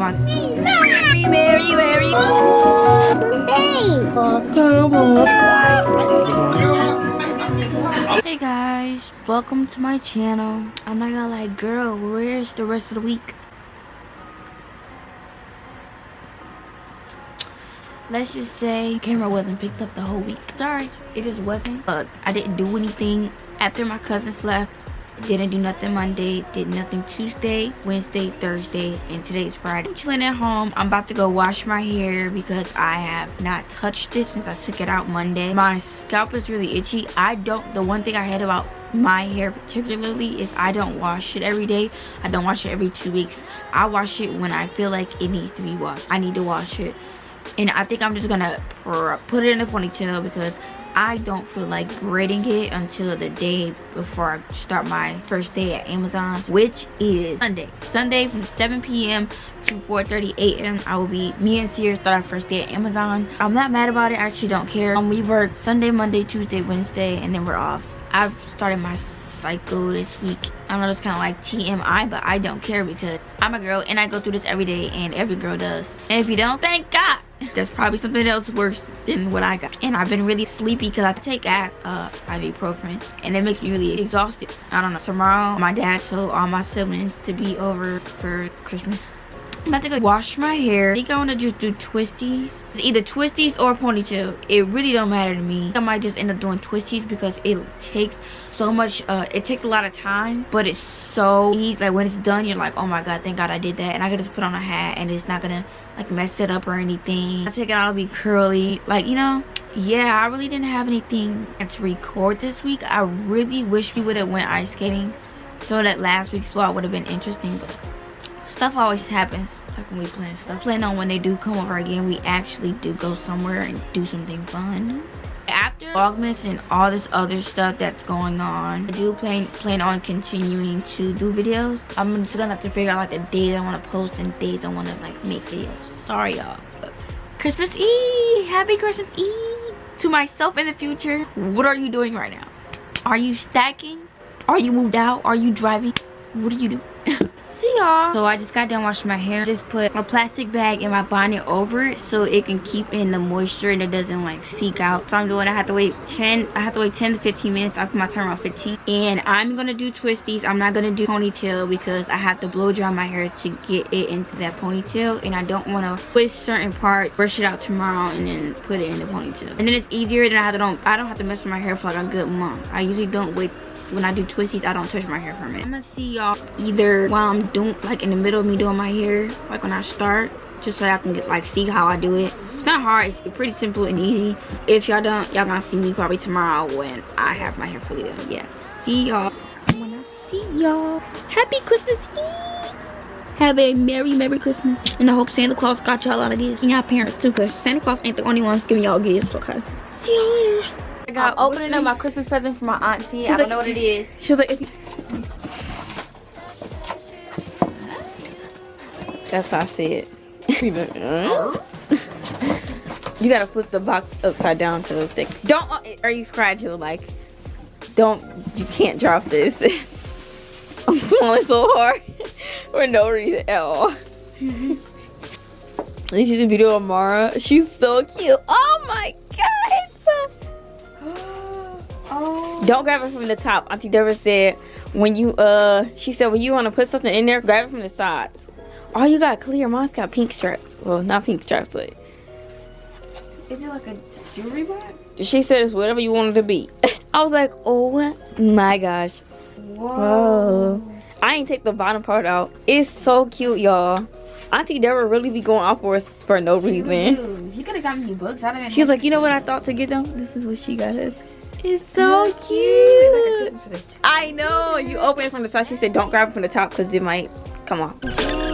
come on. Merry, Merry, Merry. Hey guys, welcome to my channel. I'm not gonna lie, girl, where's the rest of the week? Let's just say camera wasn't picked up the whole week. Sorry, it just wasn't. But I didn't do anything after my cousins left didn't do nothing monday did nothing tuesday wednesday thursday and today's friday. I'm chilling at home. I'm about to go wash my hair because i have not touched it since i took it out monday. My scalp is really itchy. I don't the one thing i hate about my hair particularly is i don't wash it every day. I don't wash it every two weeks. I wash it when i feel like it needs to be washed. I need to wash it. And i think i'm just gonna put it in a ponytail because I don't feel like grading it until the day before I start my first day at Amazon, which is Sunday. Sunday from 7 p.m. to 4.30 a.m. I will be, me and Sierra start our first day at Amazon. I'm not mad about it, I actually don't care. Um, we work Sunday, Monday, Tuesday, Wednesday, and then we're off. I've started my cycle this week. I know it's kind of like TMI, but I don't care because I'm a girl and I go through this every day and every girl does. And if you don't, thank God there's probably something else worse than what I got. And I've been really sleepy because I take uh, ibuprofen and it makes me really exhausted. I don't know. Tomorrow, my dad told all my siblings to be over for Christmas. I'm about to go wash my hair. I think I want to just do twisties. It's either twisties or ponytail. It really don't matter to me. I might just end up doing twisties because it takes so much, uh, it takes a lot of time, but it's so easy. Like when it's done, you're like, oh my God, thank God I did that. And I can just put on a hat and it's not gonna like mess it up or anything. I take it out, it'll be curly. Like, you know, yeah, I really didn't have anything to record this week. I really wish we would have went ice skating so that last week's vlog would have been interesting. But stuff always happens like when we plan stuff. Plan on when they do come over again, we actually do go somewhere and do something fun. Vlogmas and all this other stuff that's going on, I do plan plan on continuing to do videos. I'm just gonna have to figure out like the days I want to post and days I want to like make videos. Sorry y'all. Christmas Eve! Happy Christmas Eve! To myself in the future, what are you doing right now? Are you stacking? Are you moved out? Are you driving? What do you do? Y'all. So i just got done washing my hair. Just put a plastic bag in my bonnet over it so it can keep in the moisture and it doesn't like seek out. So i'm doing i have to wait 10 i have to wait 10 to 15 minutes. I put my timer on 15 and i'm gonna do twisties. I'm not gonna do ponytail because i have to blow dry my hair to get it into that ponytail. And i don't want to twist certain parts brush it out tomorrow and then put it in the ponytail. And then it's easier than i have to don't i don't have to mess with my hair for like a good month. I usually don't wait when I do twisties, I don't touch my hair for a minute. I'm gonna see y'all either while I'm doing, like in the middle of me doing my hair, like when I start, just so I can get like see how I do it. It's not hard, it's pretty simple and easy. If y'all don't, y'all gonna see me probably tomorrow when I have my hair fully done. Yeah, see y'all when I see y'all. Happy Christmas Eve! Have a Merry, Merry Christmas. And I hope Santa Claus got y'all a lot of gifts. And y'all parents too, because Santa Claus ain't the only ones giving y'all gifts, okay? See y'all later. I got I'm opening up my Christmas present for my auntie. I don't like, know what it is. She was like, That's how I see it. you gotta flip the box upside down to the stick. Don't, uh, are you fragile? Like, don't, you can't drop this. I'm swallowing so hard for no reason at all. this is a video of Mara. She's so cute. Oh my Don't grab it from the top. Auntie Deborah said when you uh she said when you want to put something in there, grab it from the sides. Oh, you got clear. Mine's got pink straps. Well, not pink straps, but is it like a jewelry box? She said it's whatever you want it to be. I was like, oh my gosh. Whoa. Whoa. I ain't take the bottom part out. It's so cute, y'all. Auntie Deborah really be going off for us for no reason. She could have got me books. I didn't. She was like, you know what I thought to get them? This is what she got us. It's so cute. I know. You open it from the side. She said, don't grab it from the top because it might come off.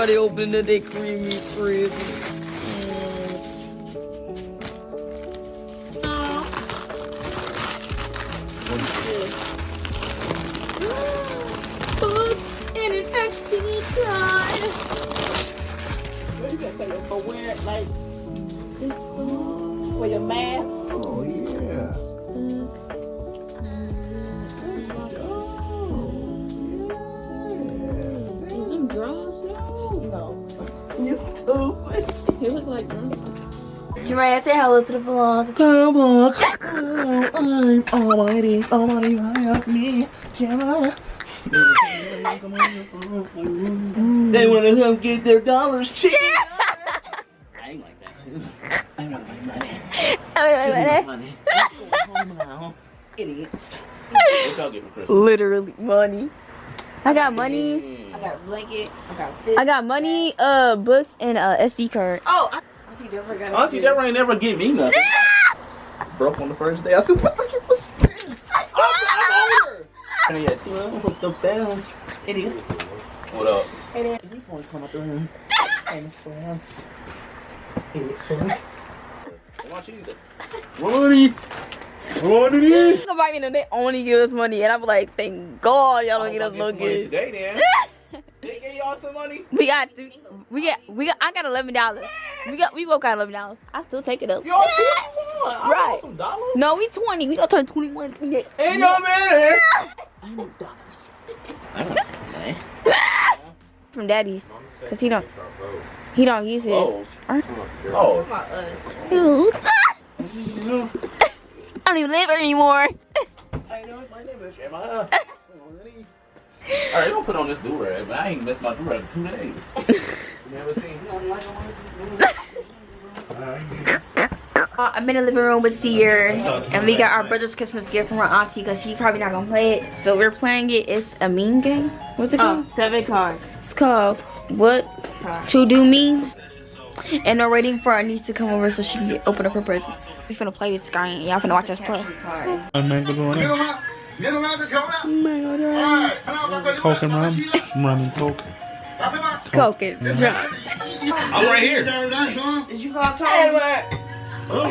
Everybody opening the they creamy frizz. And an SD card. For wearing like this for your mask. You stupid. They look like mm. them. Jermaine, say hello to the vlog. Come on. I'm almighty, almighty, help me, Gemma. They wanna come get their dollars cheap. I ain't like that. I want my money. Give me my money. Go home now, idiots. What y'all get for Literally money. I got money. Mm. I got a blanket. I got this. I got money, uh, books, and a SD card. Oh, I Auntie Deborah got Auntie Deborah ain't never give me nothing. Broke on the first day. I said, what the heck was this? I'm older. And yeah, well, hooked up downs. Idiot. What up? Idiot. You want to come out the room? Stand around. Idiot. Watch either. Money. Money. Somebody know they only give us money, and I'm like, thank God y'all don't get us no good. Today, then. they gave y'all some money. We got, three, we got, we got. I got eleven dollars. We got, we both got eleven dollars. I still take it up. Y'all 21. I Right. want some dollars. No, we twenty. We gonna turn 21, 28. Ain't no man. I need dollars. I want some money. from daddy's, cause he don't, he don't use his. Oh. Oh. about us. Ew. I don't even live here anymore. I know my name is Emma. Alright, don't put on this do-rag, but I ain't missed my do-rag in two days. you never seen Uh, I'm in the living room with Seer, and we got our brother's Christmas gift from our auntie, cause he probably not gonna play it. So we're playing it. It's a mean game. What's it called? Oh, seven cards. It's called What to Do Mean. And we're waiting for our niece to come over so she can get, open up her presents. We finna play this guy, and y'all finna watch us play. Cards. I'm not going Get him out. Get him out. Come out. Oh my god, All right. Come. Coke and rum. Rum and Coke. Drop him out. Coke it. Drop. I'm right here. Turn that, son. Did you call Tom? Oh,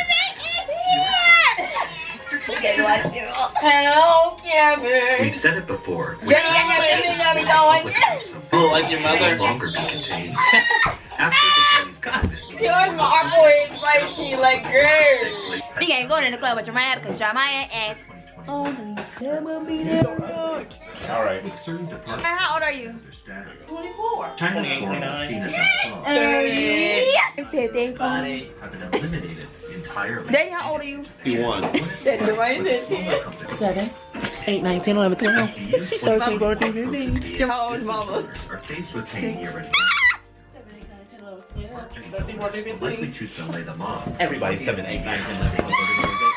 Hello, Kevin. We've said it before. Jenny, I got everything I be doing. Oh, like your Can mother? no longer be contained. After the Chinese government. Yours, my our boy is right to you like girl. We ain't going in the club with your man, cause your man ass. All right. With certain departments How old are you? their status. 24. China 28, Foreign 29. Cena.com have been eliminated entirely. Daddy, how old are you? You won. Seven, eight, nine, ten, eleven, twelve. 13, 14, 15. How old is mama? Are faced with paying year rent. Likely choose to lay them off. Everybody's 7, 8, 9, 10, 11, 12,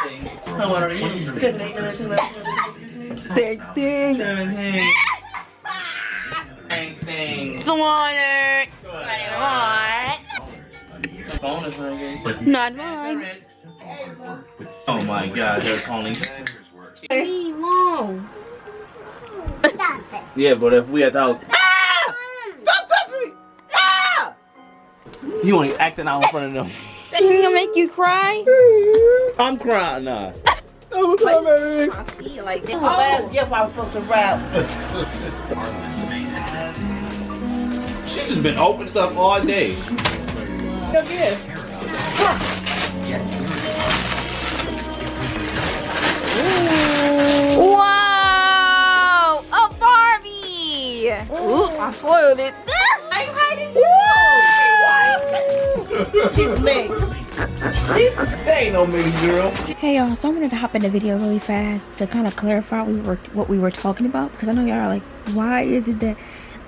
13, How old are you? Seven, eight, nine, ten, eleven. 16, 17, 18. Swanner. What? Phone is ringing. But Not mine. simple hard work with Oh my god, they're calling. works. Hey, mom. Yeah, but if we at the You ain't acting out in front of them. That gonna make you cry? I'm crying now. Don't cry, baby. I feel like This is the last gift I was supposed to wrap. She just been open stuff all day. Come here. Whoa! A Barbie! Oops, I spoiled it. Ah! Hey, how did you She's me. She's That ain't no mixed girl. Hey y'all, so I wanted to hop in the video really fast to kind of clarify what we were what we were talking about because I know y'all are like, why is it that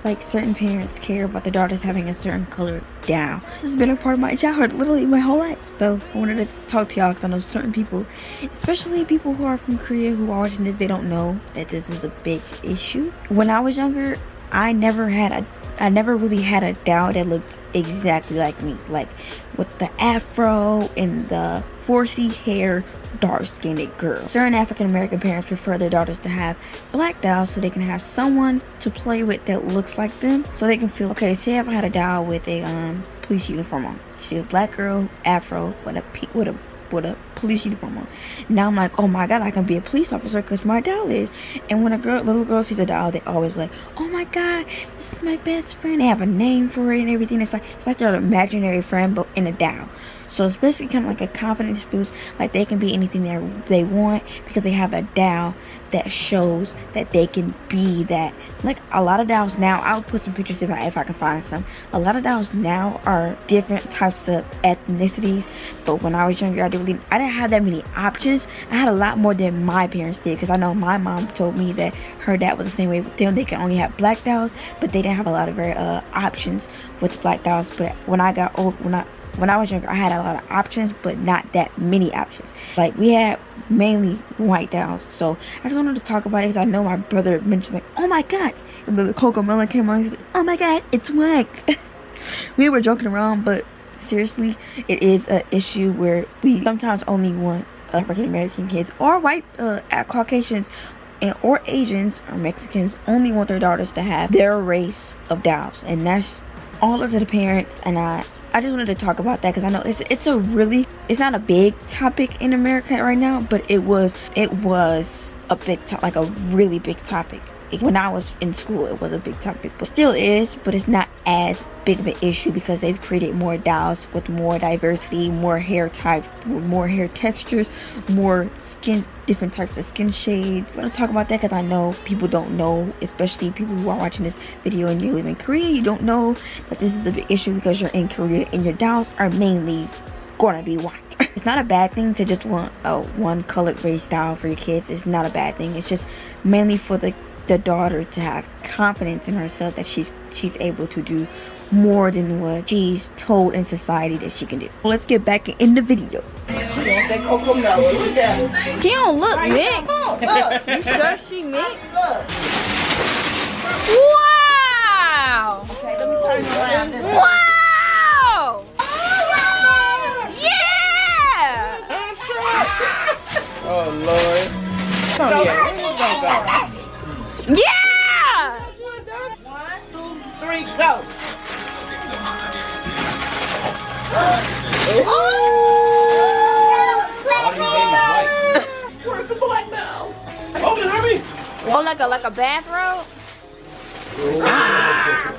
like certain parents care about their daughters having a certain color down? This has been a part of my childhood, literally my whole life. So I wanted to talk to y'all because I know certain people, especially people who are from Korea who are watching this, they don't know that this is a big issue. When I was younger, I never had a I never really had a doll that looked exactly like me. Like with the afro and the 4C hair, dark skinned girl. Certain African American parents prefer their daughters to have black dolls so they can have someone to play with that looks like them. So they can feel, okay, say if I had a doll with a um police uniform on. She's a black girl, afro, with a, with a with a police uniform on. Now I'm like, oh my god, I can be a police officer because my doll is. And when a girl, little girl sees a doll, they always like, oh my god, this is my best friend. They have a name for it and everything. It's like it's like their imaginary friend, but in a doll. So it's basically kind of like a confidence boost. Like they can be anything they they want because they have a doll that shows that they can be that. Like a lot of dolls now, I'll put some pictures if I if I can find some. A lot of dolls now are different types of ethnicities. But when I was younger, I didn't really I didn't have that many options. I had a lot more than my parents did because I know my mom told me that her dad was the same way with them. They can only have black dolls, but they didn't have a lot of very uh, options with black dolls. But when I got old, when I when I was younger, I had a lot of options, but not that many options. Like we had mainly white dolls. So I just wanted to talk about it because I know my brother mentioned like, oh my god, and the CoComelon came on. He's like, oh my god, it's white. we were joking around, but seriously, it is an issue where we sometimes only want African American kids or white uh, Caucasians and or Asians or Mexicans only want their daughters to have their race of dolls, and that's all to the parents. And I, I just wanted to talk about that because I know it's it's a really it's not a big topic in America right now, but it was it was a big like a really big topic when I was in school. It was a big topic, but still is, but it's not as big of an issue because they've created more dolls with more diversity, more hair types, more hair textures, more skin different types of skin shades. I'm gonna talk about that because I know people don't know, especially people who are watching this video and you live in Korea, you don't know that this is a big issue because you're in Korea and your dolls are mainly gonna be white. it's not a bad thing to just want a one colored race style for your kids. It's not a bad thing. It's just mainly for the the daughter to have confidence in herself that she's she's able to do more than what she's told in society that she can do. Let's get back in the video. She want that CoComelon. Yeah. She don't look mixed. Oh, look. You sure she mixed? Look. Wow! Okay, let me turn you around. This Wow! Yeah! Oh Lord. Come here. Yeah! One, two, three, go. Oh! Where's the black dolls? Oh, hurry! Oh, like a like a bathrobe? Ah!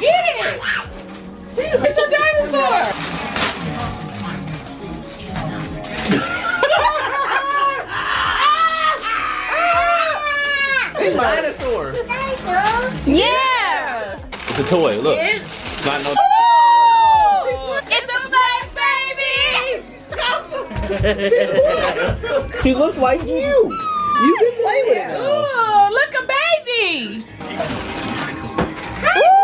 Get it! It's a dinosaur. Dinosaur. Yeah! It's a toy. Look. Not no. It's a black baby! She looks like you. You can play with it. now. Ooh, look a baby! Ooh,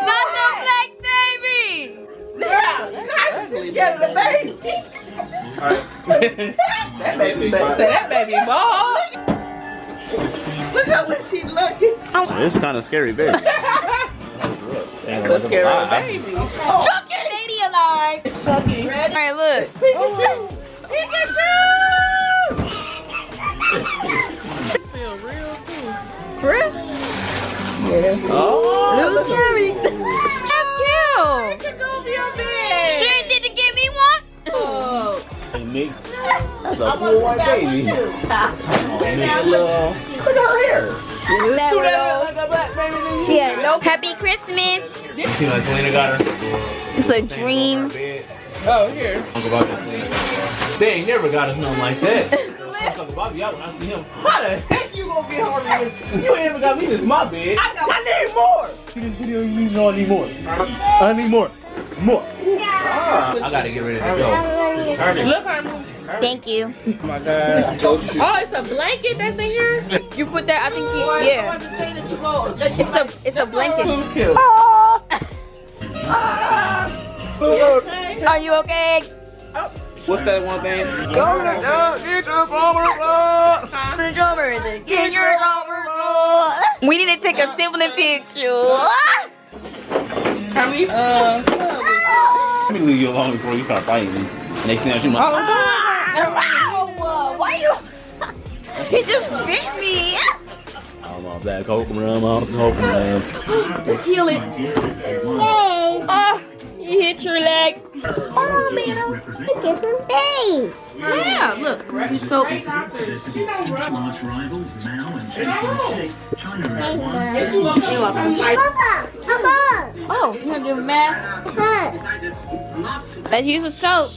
another black baby! She's scared of the baby. That baby, that baby ball. Look how when she looking. It's kind of scary, baby. Could scare a baby. Lady alive! Alright, look. Feel real cool. Chris? Oh. Little Jerry. That's cute! Sure did to get me one? Oh. Hey, Nick. That's a poor white baby. Make a little. Look at her hair. Do that like a black baby. then you- Yeah, no. Happy Christmas. See, like Selena got her. It's a dream. Oh, here. Uncle Bobby. They ain't never got us nothing like that. Uncle Bobby out when I see him. How the heck you gonna get hard with You ain't ever got me this my bed. I, need more. See this video you need, no, I need more. I need more. More. Ah, I gotta get ready to go. Look, Herman. Thank you. Oh my god. Oh, it's a blanket that's in here? You put that, I think, you, yeah. It's a, it's a blanket. Oh. Are you okay? What's that one thing? Go to the drummer. Get your drummer. We need to take a sibling picture. Can we, uh, Let me leave you alone before you start fighting me. Next thing I shoot my. Oh, why you? He just bit me. I'm off that coke rum, off the coke rum. Let's heal it. Oh, you hit your leg. Oh, man, a different face. Yeah, look. You so Arch rivals Mao and China. China is one. Papa, Papa, Oh, you're gonna give him math? Let's use the soap.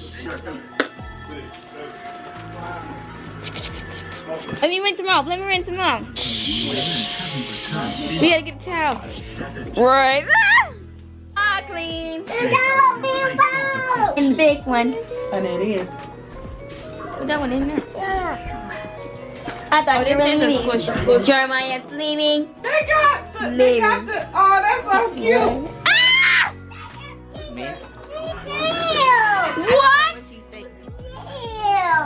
Let me rinse them off. Let me rinse them off. We gotta get a towel. Right. Ah, ah clean. And big one. And then in. Put that one in there. I thought this you is a were squish. leaving. Jeremiah's leaving. They got the, they got the, oh, that's so cute. Ah! What?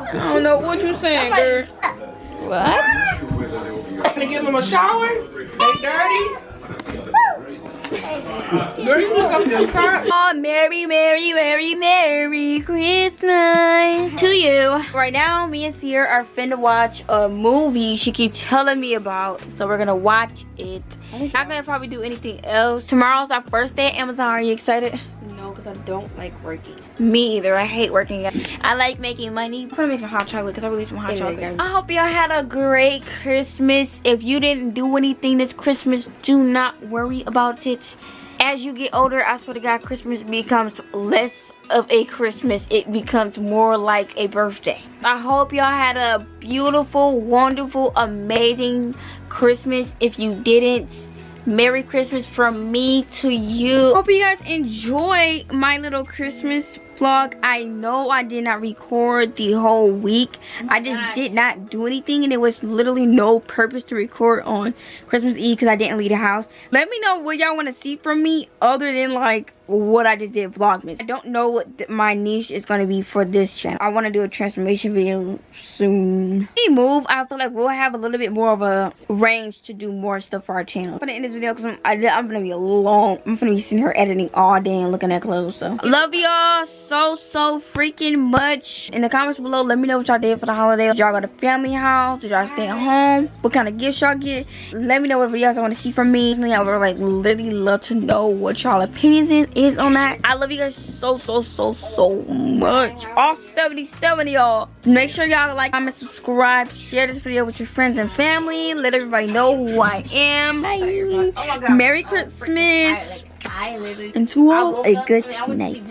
I don't know what you saying, girl. What? Gonna give them a shower? They dirty? Girl, you took off your sock. Oh, Merry, Merry, Merry, Merry Christmas to you. Right now, me and Sierra are finna watch a movie she keeps telling me about. So we're gonna watch it. Not gonna probably do anything else. Tomorrow's our first day at Amazon. Are you excited? No, because I don't like working. Me either. I hate working. I like making money. I'm gonna make some hot chocolate because I really some hot chocolate. I hope y'all had a great Christmas. If you didn't do anything this Christmas, do not worry about it. As you get older, I swear to God, Christmas becomes less of a Christmas. It becomes more like a birthday. I hope y'all had a beautiful, wonderful, amazing Christmas. If you didn't, Merry Christmas from me to you. Hope you guys enjoy my little Christmas vlog. I know I did not record the whole week. I just did not do anything and it was literally no purpose to record on Christmas Eve because I didn't leave the house. Let me know what y'all want to see from me other than like what I just did vlogmas. I don't know what my niche is going to be for this channel. I want to do a transformation video soon. We move, I feel like we'll have a little bit more of a range to do more stuff for our channel. I'm going to end this video because I'm, I'm going to be long, I'm going to be sitting here editing all day and looking at clothes. So love y'all so, so freaking much. In the comments below, let me know what y'all did for the holiday. Did y'all go to family house? Did y'all stay at home? What kind of gifts y'all get? Let me know what videos I want to see from me. I would like literally love to know what y'all opinions is, on that. I love you guys so, so, so, so much. All 77 of y'all. Make sure y'all like, comment, subscribe, share this video with your friends and family. Let everybody know who I am. Bye. Merry Christmas. And to all, a good night.